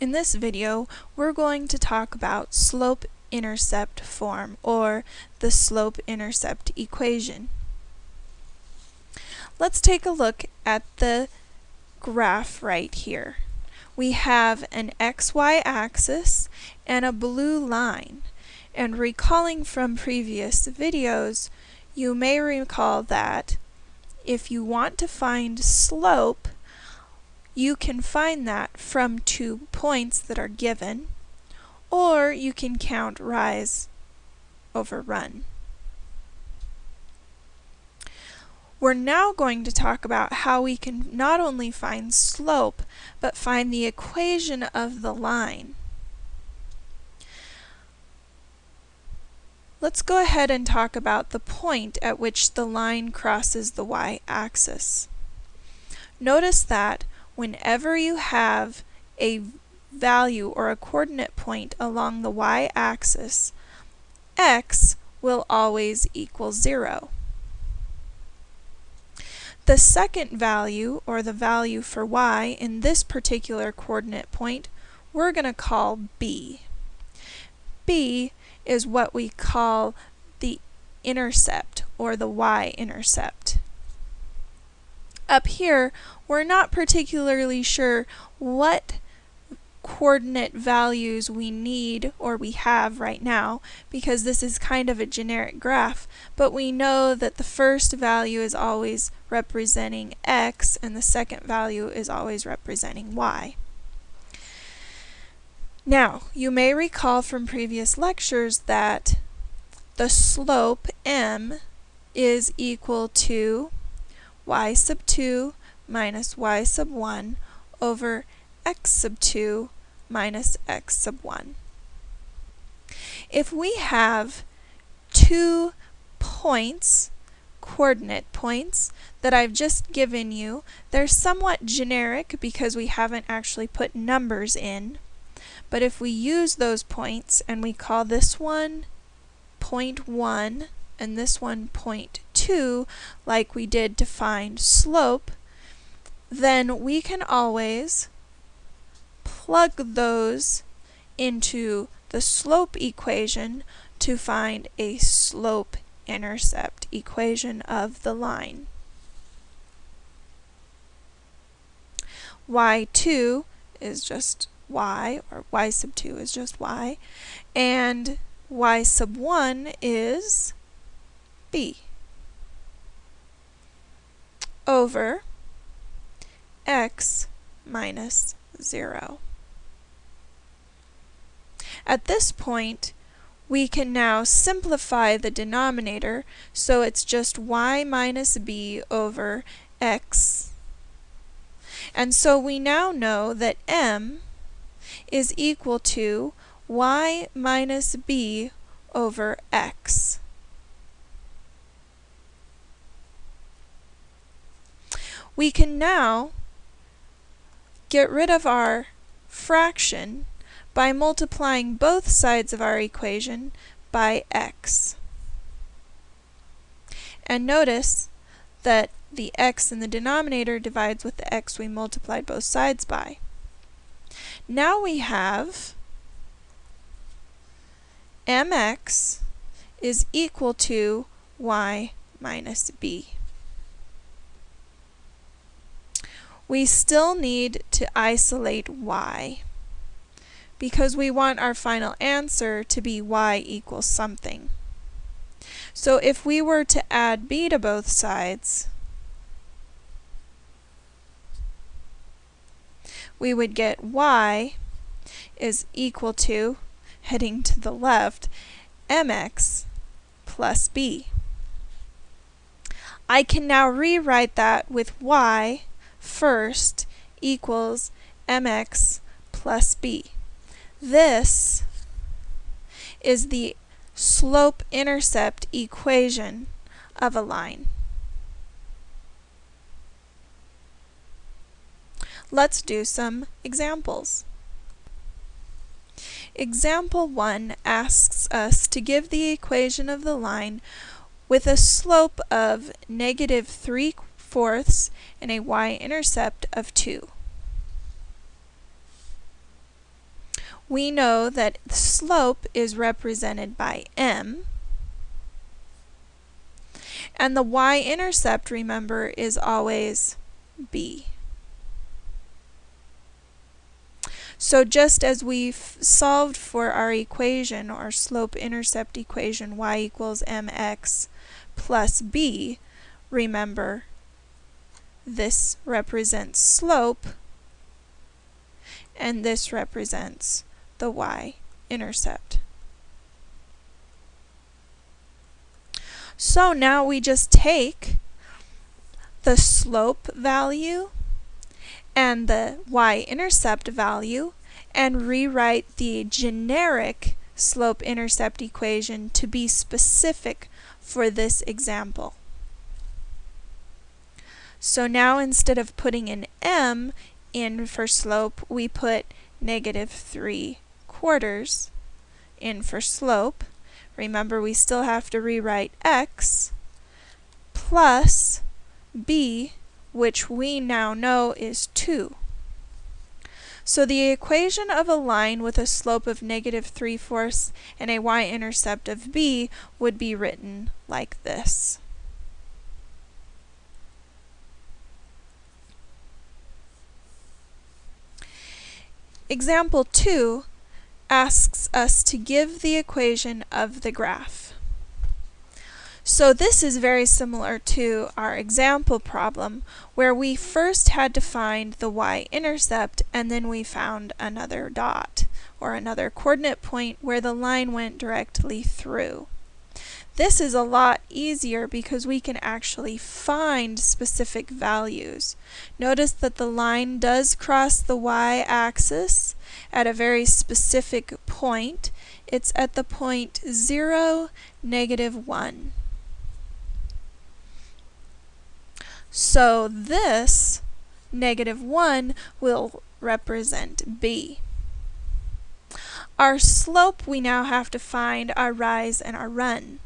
In this video, we're going to talk about slope-intercept form, or the slope-intercept equation. Let's take a look at the graph right here. We have an xy axis and a blue line. And recalling from previous videos, you may recall that if you want to find slope, you can find that from two points that are given, or you can count rise over run. We're now going to talk about how we can not only find slope, but find the equation of the line. Let's go ahead and talk about the point at which the line crosses the y-axis. Notice that whenever you have a value or a coordinate point along the y-axis, x will always equal 0. The second value, or the value for y, in this particular coordinate point, we're going to call b. b is what we call the intercept, or the y-intercept. Up here, we're not particularly sure what coordinate values we need or we have right now because this is kind of a generic graph but we know that the first value is always representing x and the second value is always representing y. Now you may recall from previous lectures that the slope m is equal to y sub 2 minus y sub 1 over x sub 2 minus x sub 1. If we have two points, coordinate points, that I've just given you, they're somewhat generic because we haven't actually put numbers in. But if we use those points and we call this one point 1 and this one point 2 like we did to find slope, then we can always plug those into the slope equation to find a slope-intercept equation of the line. y2 is just y, or y sub 2 is just y, and y sub 1 is b over x minus 0. At this point, we can now simplify the denominator so it's just y minus b over x. And so we now know that m is equal to y minus b over x. We can now get rid of our fraction by multiplying both sides of our equation by x. And notice that the x in the denominator divides with the x we multiplied both sides by. Now we have mx is equal to y minus b. we still need to isolate y because we want our final answer to be y equals something. So if we were to add b to both sides, we would get y is equal to, heading to the left, mx plus b. I can now rewrite that with y first equals mx plus b. This is the slope-intercept equation of a line. Let's do some examples. Example 1 asks us to give the equation of the line with a slope of negative 3 fourths and a y-intercept of 2. we know that the slope is represented by m, and the y-intercept, remember, is always b. So just as we've solved for our equation, our slope-intercept equation, y equals mx plus b, remember, this represents slope, and this represents the y-intercept. So now we just take the slope value and the y-intercept value and rewrite the generic slope-intercept equation to be specific for this example. So now instead of putting an m in for slope, we put negative 3 quarters in for slope. Remember, we still have to rewrite x plus b, which we now know is 2. So the equation of a line with a slope of negative 3 fourths and a y-intercept of b would be written like this. Example 2 asks us to give the equation of the graph. So this is very similar to our example problem where we first had to find the y-intercept and then we found another dot or another coordinate point where the line went directly through. This is a lot easier because we can actually find specific values. Notice that the line does cross the y-axis at a very specific point. It's at the point 0, negative 1. So this negative 1 will represent b. Our slope we now have to find our rise and our run.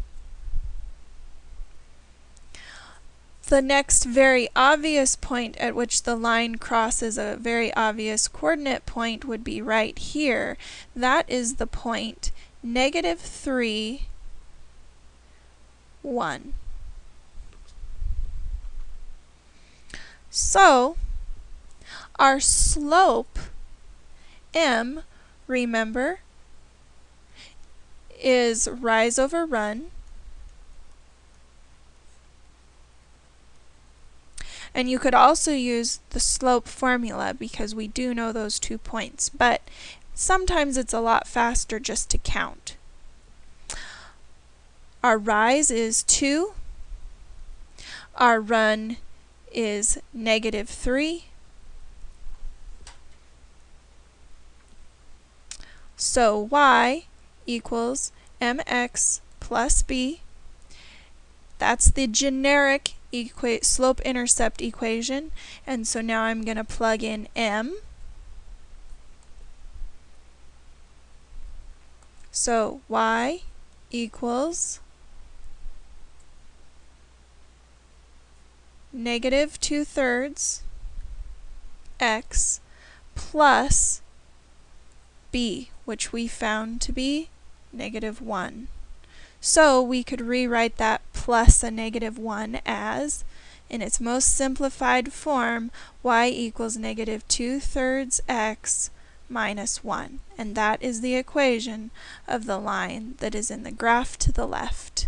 The next very obvious point at which the line crosses a very obvious coordinate point would be right here. That is the point negative 3, 1. So, our slope, m, remember, is rise over run. And you could also use the slope formula because we do know those two points, but sometimes it's a lot faster just to count. Our rise is 2. Our run is negative 3. So y equals mx plus b. That's the generic slope-intercept equation. And so now I'm going to plug in m. So y equals negative 2 thirds x plus b, which we found to be negative 1. So we could rewrite that plus a negative 1 as, in its most simplified form, y equals negative 2 thirds x minus 1. And that is the equation of the line that is in the graph to the left.